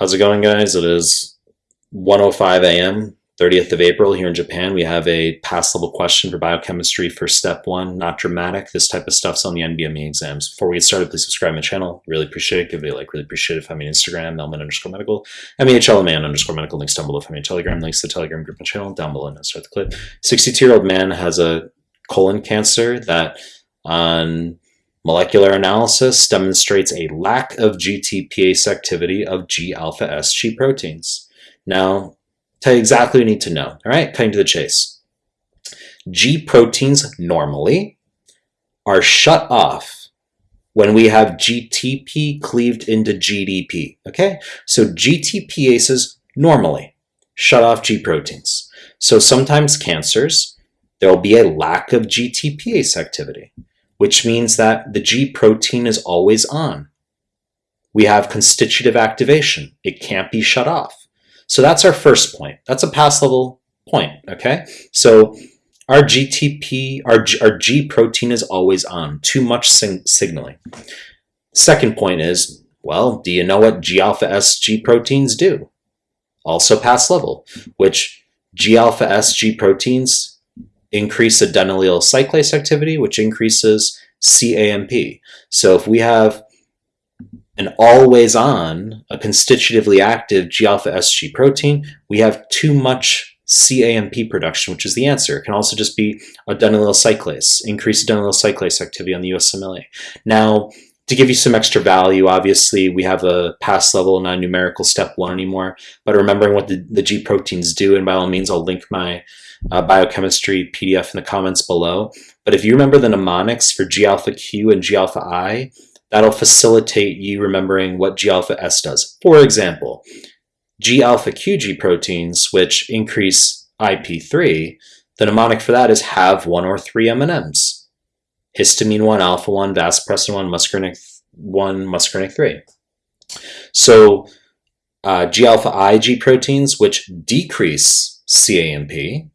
How's it going, guys? It is 1.05 a.m., 30th of April here in Japan. We have a pass level question for biochemistry for step one, not dramatic. This type of stuff's on the NBME exams. Before we get started, please subscribe to my channel. Really appreciate it. Give it a like. Really appreciate it. Find me on Instagram, mehlman underscore medical, M-E-H-L-M-A-N underscore medical. Links down below. Find me on Telegram. Links to the Telegram group and channel down below. Now start the clip. 62-year-old man has a colon cancer that on Molecular analysis demonstrates a lack of GTPase activity of G-alpha S G proteins. Now, tell you exactly what you need to know, all right? Cutting to the chase. G proteins normally are shut off when we have GTP cleaved into GDP, okay? So GTPases normally shut off G proteins. So sometimes cancers, there will be a lack of GTPase activity which means that the G protein is always on. We have constitutive activation. It can't be shut off. So that's our first point. That's a pass level point, okay? So our GTP, our, our G protein is always on, too much signaling. Second point is, well, do you know what G-alpha S G proteins do? Also pass level, which G-alpha S G proteins increase adenylyl cyclase activity, which increases CAMP. So if we have an always on, a constitutively active G-alpha SG protein, we have too much CAMP production, which is the answer. It can also just be adenylyl cyclase, increased adenylyl cyclase activity on the USMLE. Now, to give you some extra value, obviously we have a pass level, not numerical step one anymore, but remembering what the, the G proteins do, and by all means I'll link my uh, biochemistry PDF in the comments below. But if you remember the mnemonics for G alpha Q and G alpha I, that'll facilitate you remembering what G alpha S does. For example, G alpha QG proteins, which increase IP3, the mnemonic for that is have one or three M&Ms. Histamine 1, alpha 1, vasopressin 1, muscarinic 1, muscarinic 3. So uh, G alpha IG proteins, which decrease CAMP,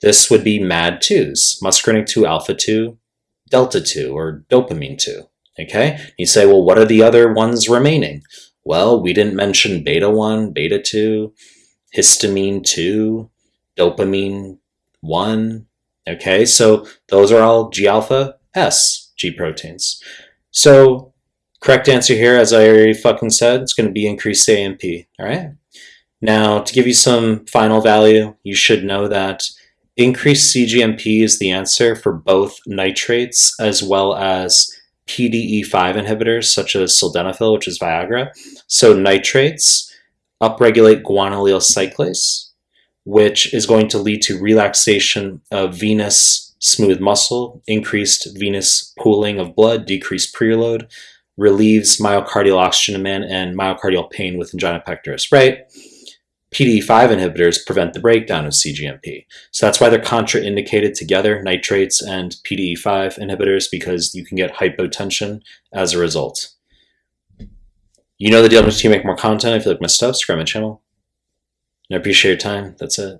this would be MAD2s, muscarinic 2 alpha 2, delta 2, or dopamine 2. Okay? You say, well, what are the other ones remaining? Well, we didn't mention beta 1, beta 2, histamine 2, dopamine 1. Okay, so those are all G alpha S G proteins. So correct answer here, as I already fucking said, it's going to be increased AMP. All right. Now, to give you some final value, you should know that Increased CGMP is the answer for both nitrates as well as PDE5 inhibitors such as sildenafil, which is Viagra. So nitrates upregulate guanylyl cyclase, which is going to lead to relaxation of venous smooth muscle, increased venous pooling of blood, decreased preload, relieves myocardial oxygen demand and myocardial pain with angina pectoris, right? PDE5 inhibitors prevent the breakdown of CGMP. So that's why they're contraindicated together, nitrates and PDE5 inhibitors, because you can get hypotension as a result. You know the deal to make more content. If you like my stuff, subscribe my channel. And I appreciate your time. That's it.